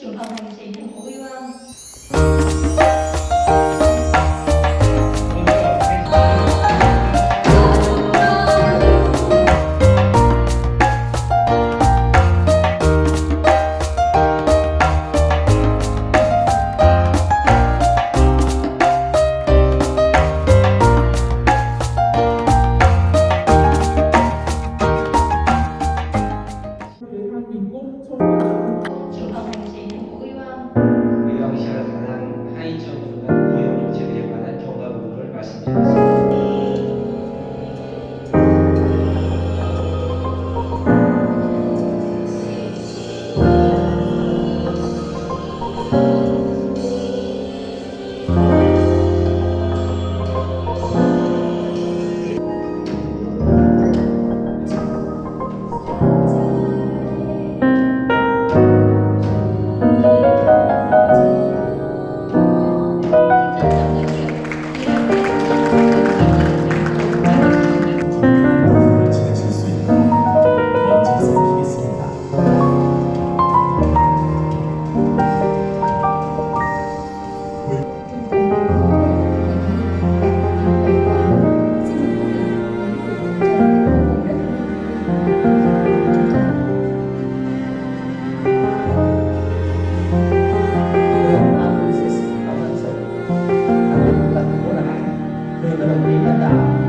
Jumpa. Thank you. the